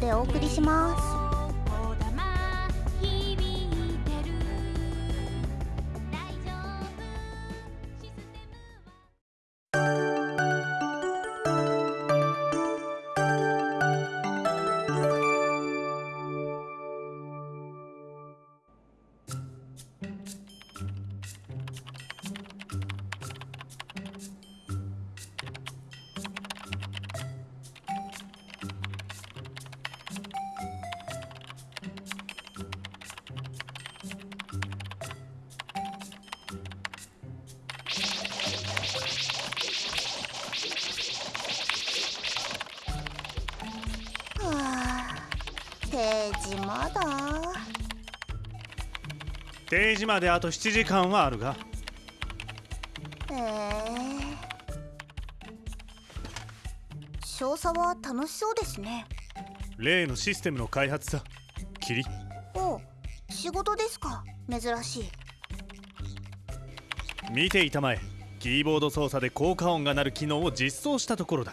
でお送りします。定時まであと7時間はあるが。ええ。少佐は楽しそうですね。例のシステムの開発さ。キリお仕事ですか。珍しい。見ていたまえ。キーボード操作で効果音が鳴る機能を実装したところだ。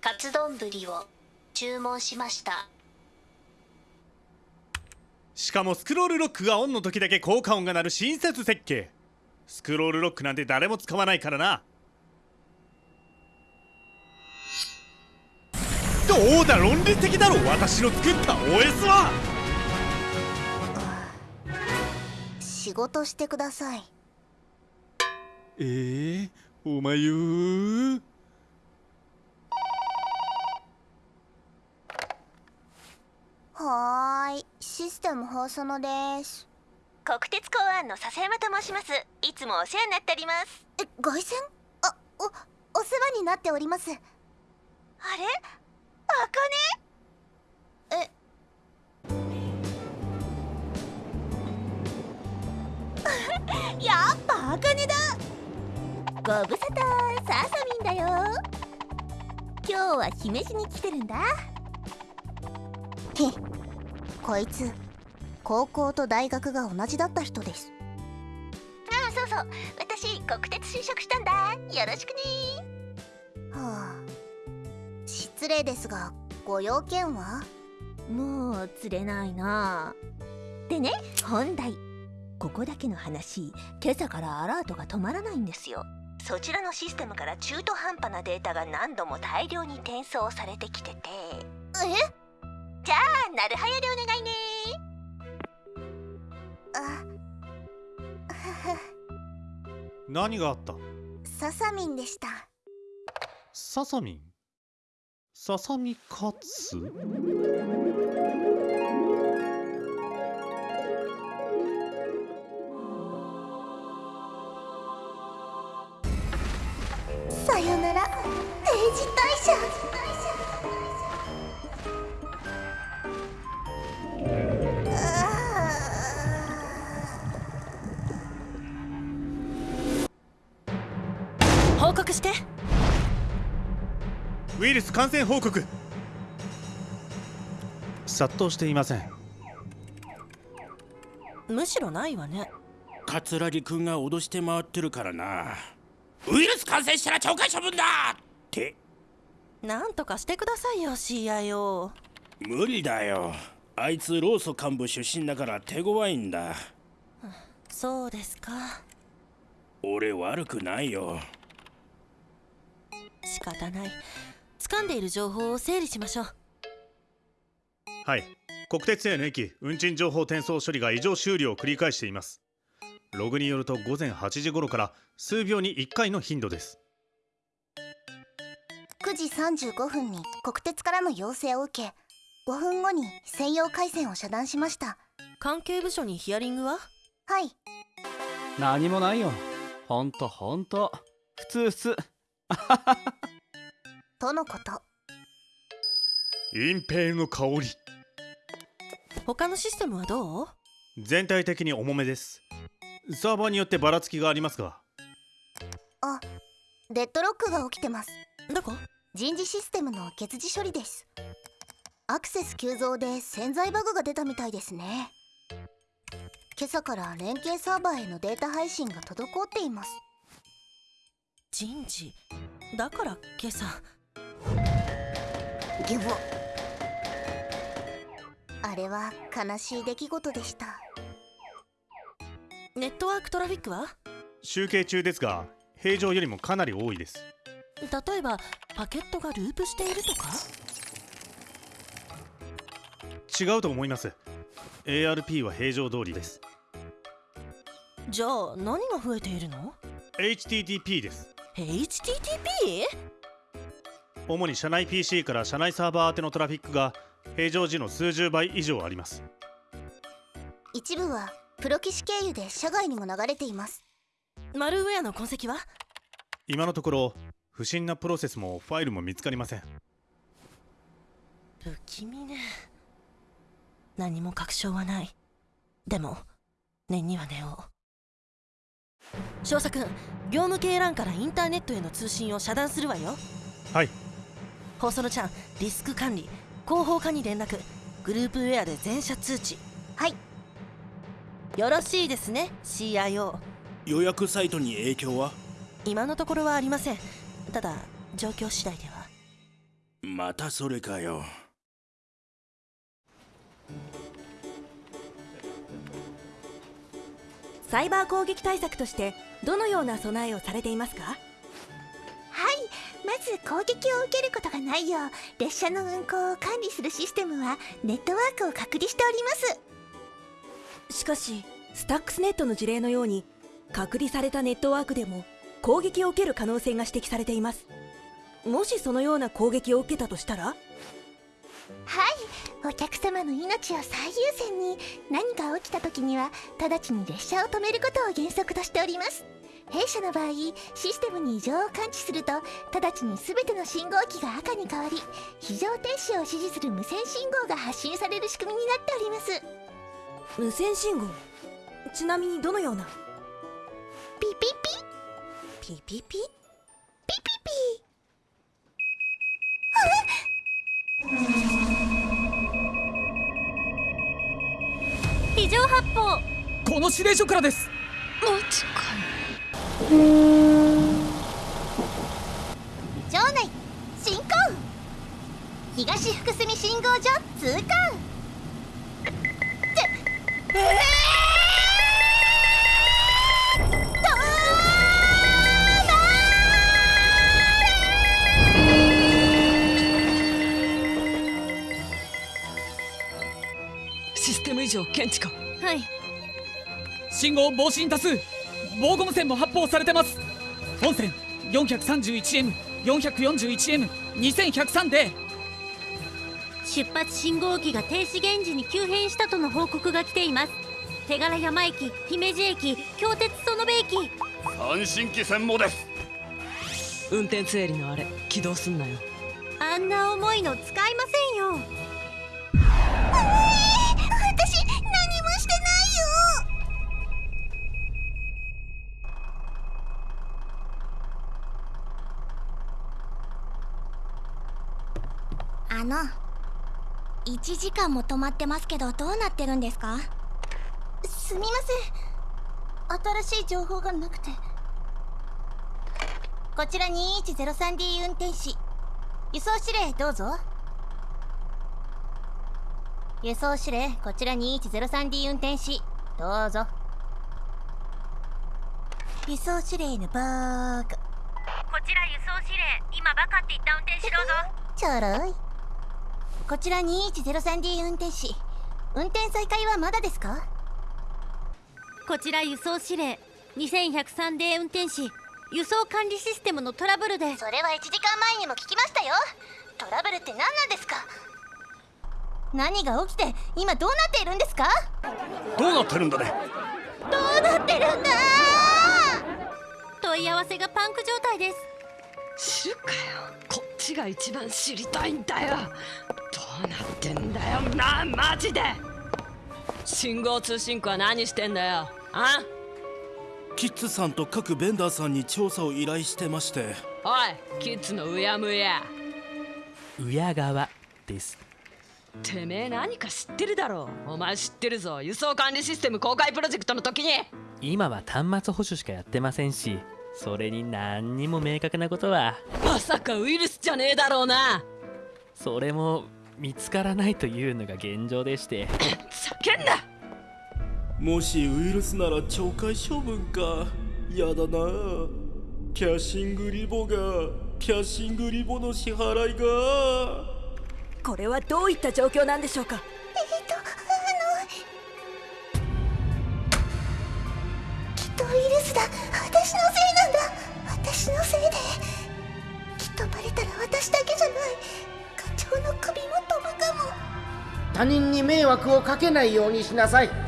カツ丼ぶりを注文しました。しかもスクロールロックがオンの時だけ効果音が鳴る親切設計。スクロールロックなんて誰も使わないからな。どうだ論理的だろ私の作った OS は。仕事してください。えー、お前よはーい。システム放送のです。国鉄公安の笹山と申します。いつもお世話になっております。え凱旋？あおお世話になっております。あれ？あかえ。ね やっぱあかねだ。ご無沙汰ササミンだよ。今日は姫路に来てるんだ。へこいつ高校と大学が同じだった人です。あそうそう。私国鉄就職したんだ。よろしくね。はあ。失礼ですがご用件は？もう釣れないな。でね本題。ここだけの話今朝からアラートが止まらないんですよ。そちらのシステムから中途半端なデータが何度も大量に転送されてきてて。え？じゃあなるはやでお願いね。あ。何があった？ササミンでした。ササミンササミカツさよなら。定時退社して。ウイルス感染報告。殺到していません。むしろないわね。桂木くんが脅して回ってるからな。ウイルス感染したら懲戒処分だ！って。なんとかしてくださいよ CIO 無理だよ。あいつ労組幹部出身だから手強いんだ。そうですか。俺悪くないよ仕方ない。掴んでいる情報を整理しましょう。はい。国鉄への駅運賃情報転送処理が異常終了を繰り返しています。ログによると午前8時頃から数秒に1回の頻度です。9時35分に国鉄からの要請を受け5分後に専用回線を遮断しました。関係部署にヒアリングは？はい。何もないよ。ほんとほんと。普通普通 とのこと。隠蔽の香り。他のシステムはどう？全体的に重めです。サーバーによってばらつきがありますが。あデッドロックが起きてます。どこ？人事システムの欠時処理です。アクセス急増で潜在バグが出たみたいですね。今朝から連携サーバーへのデータ配信が滞っています人事。だから今朝。ギボあれは悲しい出来事でした。ネットワークトラフィックは？集計中ですが平常よりもかなり多いです。例えばパケットがループしているとか？違うと思います。ARP は平常通りです。じゃあ何が増えているの？HTTP です HTTP? 主に社内 PC から社内サーバー宛てのトラフィックが平常時の数十倍以上あります。一部はプロ棋士経由で社外にも流れています。マルウェアの痕跡は？今のところ不審なプロセスもファイルも見つかりません。不気味ね。何も確証はない。でも念には念を少佐君業務系 LAN からインターネットへの通信を遮断するわよ。はい。ホソノちゃんリスク管理広報課に連絡。グループウェアで全社通知。はい。よろしいですね CIO 予約サイトに影響は？今のところはありません。ただ状況次第では。またそれかよサイバー攻撃対策としてどのような備えをされていますか？はいまず攻撃を受けることがないよう列車の運行を管理するシステムはネットワークを隔離しております。しかしスタックスネットの事例のように隔離されたネットワークでも攻撃を受ける可能性が指摘されています。もしそのような攻撃を受けたとしたら？はいお客様の命を最優先に何か起きた時には直ちに列車を止めることを原則としております。弊社の場合システムに異常を感知すると直ちに全ての信号機が赤に変わり非常停止を指示する無線信号が発信される仕組みになっております。無線信号？ちなみにどのような？ピピピピピピ発砲この指令所からです。場内進行東福住信号所通過システム異常検知かはい。信号防止に多数。防護無線も発砲されてます。本線 431M441M2103 で。出発信号機が停止現時に急変したとの報告が来ています。手柄山駅姫路駅京鉄園部駅。三新機専務です。運転整理のあれ起動すんなよ。あんな重いの使いませんよの。1時間も止まってますけどどうなってるんですか？すみません。新しい情報がなくて。こちら 2103D 運転士。輸送指令どうぞ。輸送指令こちら 2103D 運転士。どうぞ。輸送指令のバーカこちら輸送指令今バカって言った運転手どうぞ。ちょろいこちら 2103D 運転士運転再開はまだですか？こちら輸送指令。2103D 運転士輸送管理システムのトラブルで。それは1時間前にも聞きましたよ。トラブルって何なんですか？何が起きて今どうなっているんですか？どうなってるんだね？どうなってるんだ問い合わせがパンク状態です。知るかよ。こっちが一番知りたいんだよ。どうなってんだよ。なマジで。信号通信区は何してんだよ。あ？キッズさんと各ベンダーさんに調査を依頼してまして。おいキッズのうやむや。親側です。てめえ何か知ってるだろお前知ってるぞ。輸送管理システム公開プロジェクトの時に。今は端末保守しかやってませんしそれに何にも明確なことは。まさかウイルスじゃねえだろうな。それも見つからないというのが現状でして。叫んだ。もしウイルスなら懲戒処分かやだな。キャッシングリボがキャッシングリボの支払いが。これはどういった状況なんでしょうか？惑をかけないようにしなさい。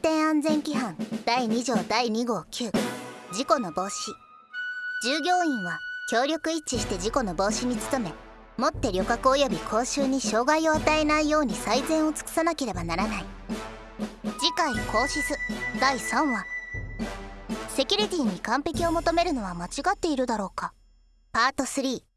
転安全規範第2条第2号9事故の防止。従業員は協力一致して事故の防止に努めもって旅客及び講習に障害を与えないように最善を尽くさなければならない。次回講師図第3話。セキュリティに完璧を求めるのは間違っているだろうか。パート3